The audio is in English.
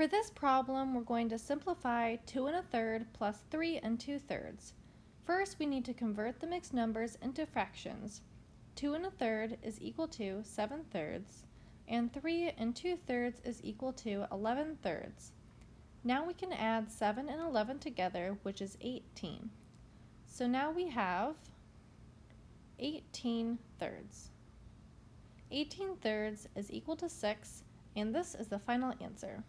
For this problem, we're going to simplify 2 and a third plus 3 and 2 thirds. First, we need to convert the mixed numbers into fractions. 2 and a third is equal to 7 thirds, and 3 and 2 thirds is equal to 11 thirds. Now we can add 7 and 11 together, which is 18. So now we have 18 thirds. 18 thirds is equal to 6, and this is the final answer.